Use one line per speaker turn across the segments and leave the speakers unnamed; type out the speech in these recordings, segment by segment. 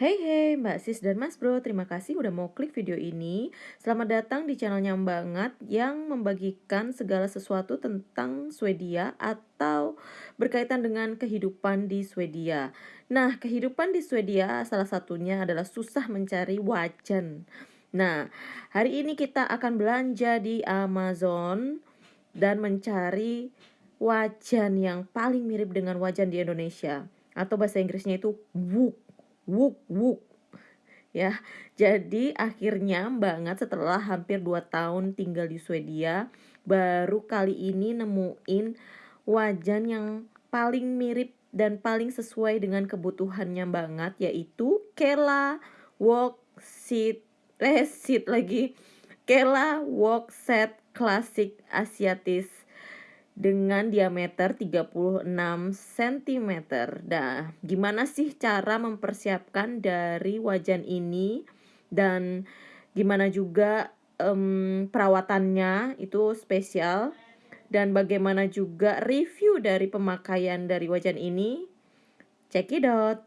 Hey hey Mbak Sis dan Mas Bro, terima kasih udah mau klik video ini. Selamat datang di channelnya banget yang membagikan segala sesuatu tentang Swedia atau berkaitan dengan kehidupan di Swedia. Nah, kehidupan di Swedia salah satunya adalah susah mencari wajan. Nah, hari ini kita akan belanja di Amazon dan mencari wajan yang paling mirip dengan wajan di Indonesia atau bahasa Inggrisnya itu wuk wuk wuk ya jadi akhirnya banget setelah hampir 2 tahun tinggal di Swedia baru kali ini nemuin wajan yang paling mirip dan paling sesuai dengan kebutuhannya banget yaitu Kela Walk Seat eh seat lagi. Kela Walk Set Classic Asiatis dengan diameter 36 cm. Nah, gimana sih cara mempersiapkan dari wajan ini dan gimana juga um, perawatannya itu spesial dan bagaimana juga review dari pemakaian dari wajan ini? Check it out.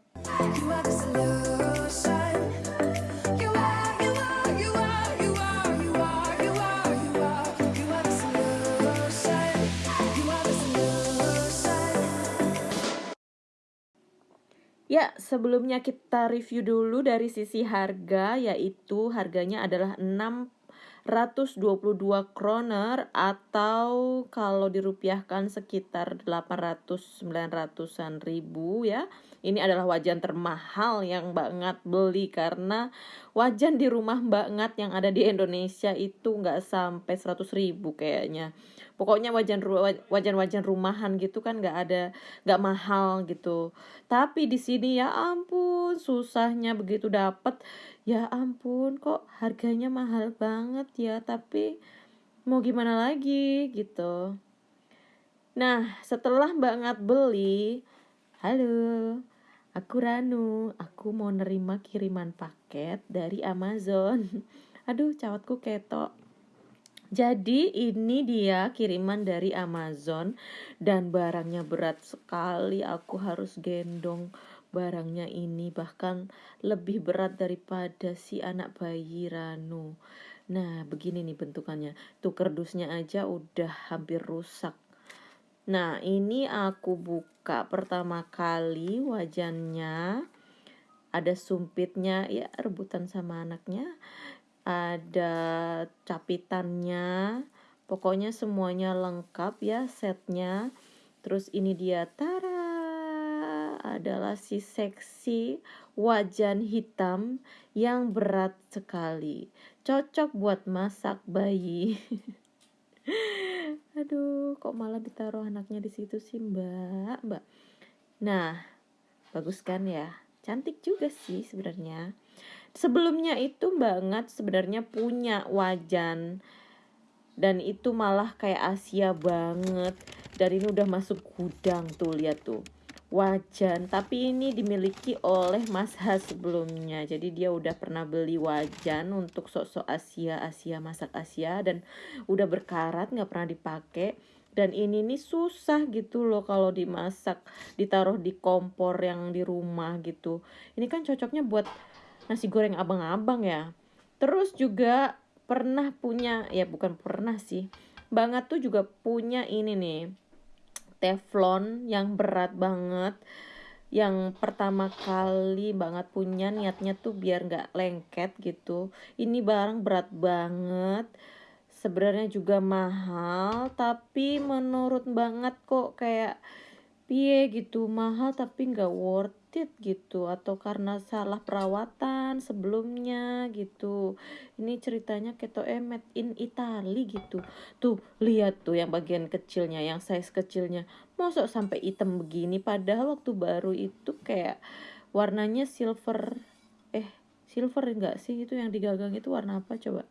Ya, sebelumnya kita review dulu dari sisi harga, yaitu harganya adalah 622 kroner atau kalau dirupiahkan sekitar 800-900an ribu ya. Ini adalah wajan termahal yang banget beli karena wajan di rumah banget yang ada di Indonesia itu nggak sampai 100 ribu kayaknya. Pokoknya wajan wajan wajan rumahan gitu kan nggak ada nggak mahal gitu. Tapi di sini ya ampun susahnya begitu dapat ya ampun kok harganya mahal banget ya tapi mau gimana lagi gitu. Nah setelah banget beli halo aku Ranu aku mau nerima kiriman paket dari Amazon aduh cawatku ketok jadi ini dia kiriman dari Amazon dan barangnya berat sekali. Aku harus gendong barangnya ini bahkan lebih berat daripada si anak bayi Ranu. Nah, begini nih bentukannya. Tuh kerdusnya aja udah hampir rusak. Nah, ini aku buka pertama kali wajannya. Ada sumpitnya ya rebutan sama anaknya. Ada capitannya. Pokoknya semuanya lengkap ya setnya. Terus ini dia tara adalah si seksi wajan hitam yang berat sekali. Cocok buat masak bayi aduh kok malah ditaruh anaknya di situ sih mbak? Mbak. Nah bagus kan ya? Cantik juga sih sebenarnya. Sebelumnya itu banget sebenarnya punya wajan. Dan itu malah kayak Asia banget. Dan ini udah masuk gudang tuh lihat tuh wajan tapi ini dimiliki oleh Mas Has sebelumnya. Jadi dia udah pernah beli wajan untuk sok-sok Asia Asia masak Asia dan udah berkarat nggak pernah dipakai. Dan ini nih susah gitu loh kalau dimasak ditaruh di kompor yang di rumah gitu. Ini kan cocoknya buat nasi goreng abang-abang ya. Terus juga pernah punya ya bukan pernah sih banget tuh juga punya ini nih teflon yang berat banget. Yang pertama kali banget punya niatnya tuh biar nggak lengket gitu. Ini barang berat banget. Sebenarnya juga mahal tapi menurut banget kok. Kayak piye gitu mahal tapi nggak worth it gitu atau karena salah perawatan sebelumnya gitu. Ini ceritanya keto emet in Italy gitu. Tuh lihat tuh yang bagian kecilnya yang size kecilnya. Mosok sampai hitam begini padahal waktu baru itu kayak warnanya silver eh silver enggak sih itu yang digagang itu warna apa coba?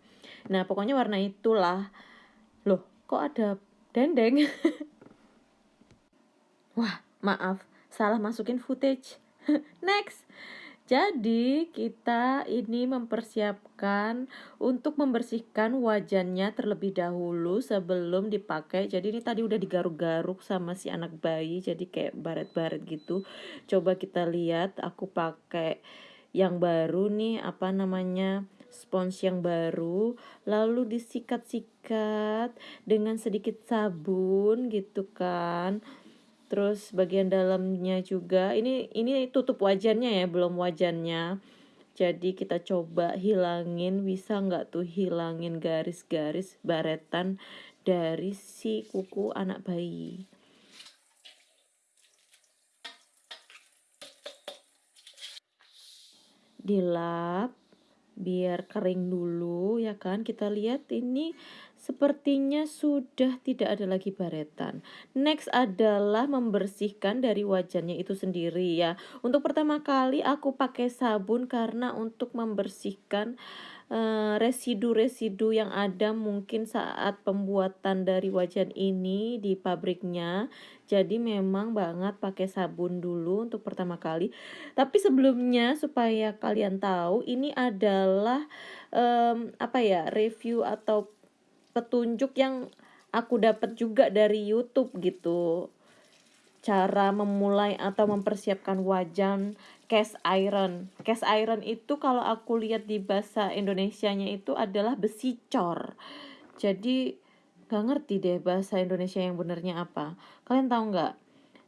Nah pokoknya warna itulah. Loh kok ada dendeng? Wah maaf salah masukin footage Next. Jadi kita ini mempersiapkan untuk membersihkan wajannya terlebih dahulu sebelum dipakai. Jadi ini tadi udah digaruk-garuk sama si anak bayi jadi kayak baret-baret gitu. Coba kita lihat aku pakai yang baru nih apa namanya spons yang baru lalu disikat-sikat dengan sedikit sabun gitu kan terus bagian dalamnya juga. Ini ini tutup wajannya ya belum wajannya. Jadi kita coba hilangin bisa nggak tuh hilangin garis-garis baretan dari si kuku anak bayi? Dilap biar kering dulu ya kan. Kita lihat ini sepertinya sudah tidak ada lagi baretan next adalah membersihkan dari wajannya itu sendiri ya untuk pertama kali aku pakai sabun karena untuk membersihkan Eh, residu-residu yang ada mungkin saat pembuatan dari wajan ini di pabriknya. Jadi memang banget pakai sabun dulu untuk pertama kali. Tapi sebelumnya supaya kalian tahu ini adalah um, apa ya review atau petunjuk yang aku dapat juga dari YouTube gitu cara memulai atau mempersiapkan wajan cast iron. Cast iron itu kalau aku lihat di bahasa Indonesianya itu adalah besi cor. Jadi gak ngerti deh bahasa Indonesia yang benernya apa. Kalian tahu nggak?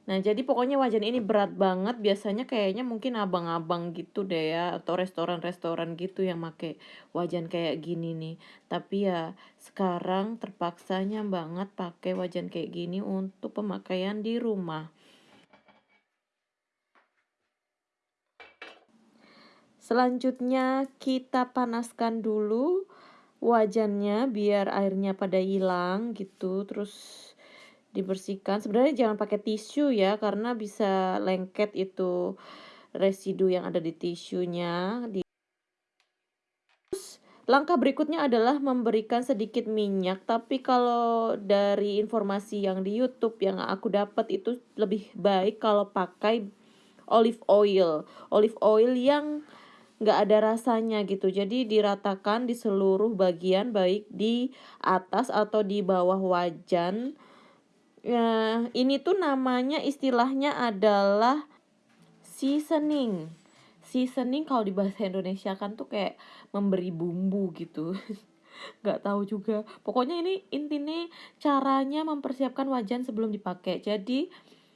Nah, jadi pokoknya wajan ini berat banget. Biasanya kayaknya mungkin abang-abang gitu deh ya, atau restoran-restoran gitu yang make wajan kayak gini nih. Tapi ya sekarang terpaksanya banget pakai wajan kayak gini untuk pemakaian di rumah. Selanjutnya kita panaskan dulu wajannya biar airnya pada hilang gitu. Terus dibersihkan. Sebenarnya jangan pakai tisu ya karena bisa lengket itu residu yang ada di tisunya. Di langkah berikutnya adalah memberikan sedikit minyak. Tapi kalau dari informasi yang di YouTube yang aku dapat itu lebih baik kalau pakai olive oil. Olive oil yang nggak ada rasanya gitu. Jadi diratakan di seluruh bagian baik di atas atau di bawah wajan ya ini tuh namanya istilahnya adalah seasoning. Seasoning kalau di bahasa Indonesia kan tuh kayak memberi bumbu gitu. Nggak tahu juga. Pokoknya ini intinya caranya mempersiapkan wajan sebelum dipakai. Jadi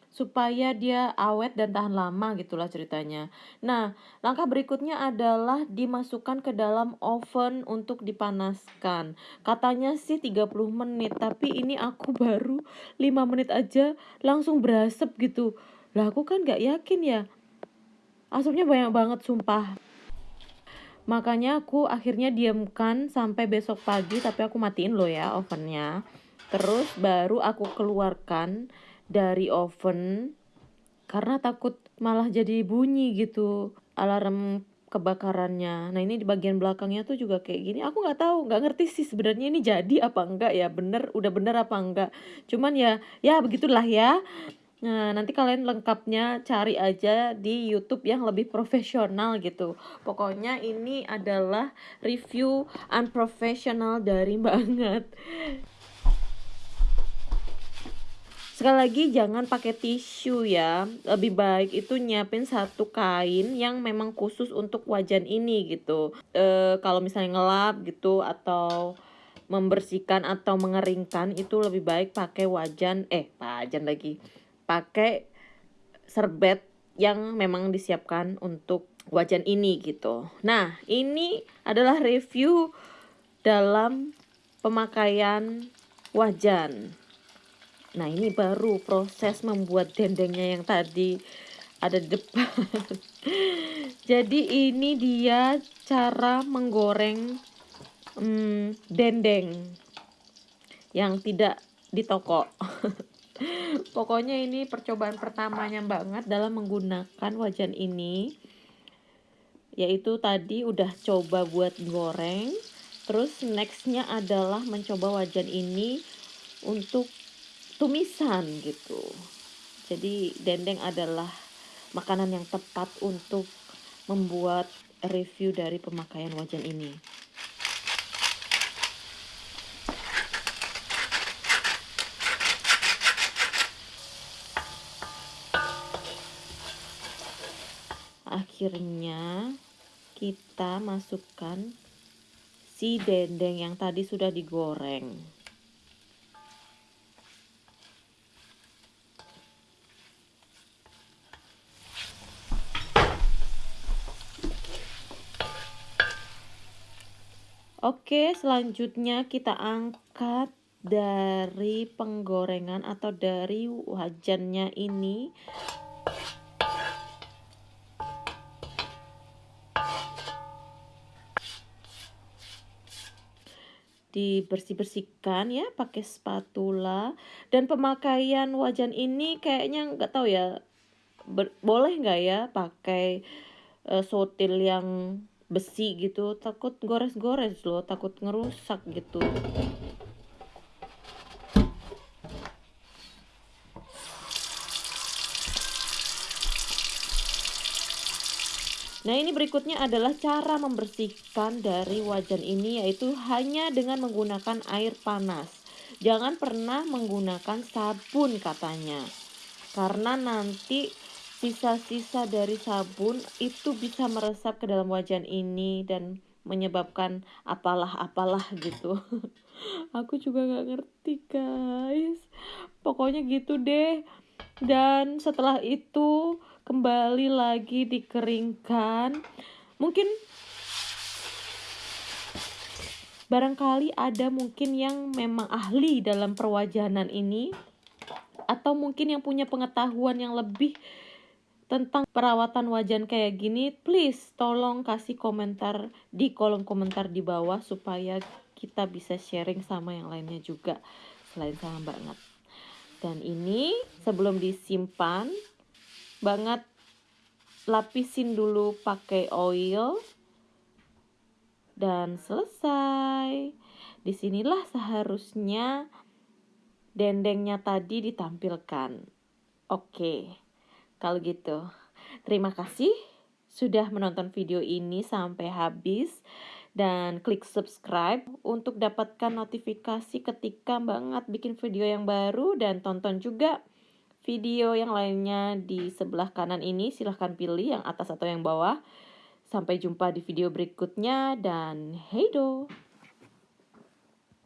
supaya dia awet dan tahan lama gitulah ceritanya. Nah, langkah berikutnya adalah dimasukkan ke dalam oven untuk dipanaskan. Katanya sih 30 menit, tapi ini aku baru 5 menit aja langsung berasap gitu. Lah aku kan gak yakin ya. Asapnya banyak banget sumpah. Makanya aku akhirnya diamkan sampai besok pagi tapi aku matiin loh ya ovennya. Terus baru aku keluarkan dari oven karena takut malah jadi bunyi gitu alarm kebakarannya. Nah ini di bagian belakangnya tuh juga kayak gini. Aku nggak tahu, nggak ngerti sih sebenarnya ini jadi apa enggak ya, bener, udah bener apa enggak. Cuman ya, ya begitulah ya. Nah nanti kalian lengkapnya cari aja di YouTube yang lebih profesional gitu. Pokoknya ini adalah review unprofessional dari banget. Sekali lagi jangan pakai tisu ya. Lebih baik itu nyiapin satu kain yang memang khusus untuk wajan ini gitu. E, kalau misalnya ngelap gitu atau membersihkan atau mengeringkan itu lebih baik pakai wajan eh wajan lagi. Pakai serbet yang memang disiapkan untuk wajan ini gitu. Nah, ini adalah review dalam pemakaian wajan. Nah ini baru proses membuat dendengnya yang tadi ada di depan. Jadi ini dia cara menggoreng hmm, dendeng yang tidak di toko. Pokoknya ini percobaan pertamanya banget dalam menggunakan wajan ini. Yaitu tadi udah coba buat goreng. Terus nextnya adalah mencoba wajan ini untuk tumisan gitu. Jadi dendeng adalah makanan yang tepat untuk membuat review dari pemakaian wajan ini. Akhirnya kita masukkan si dendeng yang tadi sudah digoreng. Oke, selanjutnya kita angkat dari penggorengan atau dari wajannya ini. Dibersih-bersihkan ya pakai spatula dan pemakaian wajan ini kayaknya nggak tahu ya boleh nggak ya pakai uh, sotil yang besi gitu takut gores-gores loh takut ngerusak gitu Nah ini berikutnya adalah cara membersihkan dari wajan ini yaitu hanya dengan menggunakan air panas. Jangan pernah menggunakan sabun katanya. Karena nanti sisa-sisa dari sabun itu bisa meresap ke dalam wajan ini dan menyebabkan apalah-apalah gitu. Aku juga gak ngerti guys. Pokoknya gitu deh. Dan setelah itu kembali lagi dikeringkan. Mungkin barangkali ada mungkin yang memang ahli dalam perwajanan ini atau mungkin yang punya pengetahuan yang lebih tentang perawatan wajan kayak gini, please tolong kasih komentar di kolom komentar di bawah supaya kita bisa sharing sama yang lainnya juga selain sama banget. Dan ini sebelum disimpan banget lapisin dulu pakai oil dan selesai. Di sinilah seharusnya dendengnya tadi ditampilkan. Oke. Okay. Kalau gitu, terima kasih sudah menonton video ini sampai habis. Dan klik subscribe untuk dapatkan notifikasi ketika banget bikin video yang baru. Dan tonton juga video yang lainnya di sebelah kanan ini. Silahkan pilih yang atas atau yang bawah. Sampai jumpa di video berikutnya. Dan hey do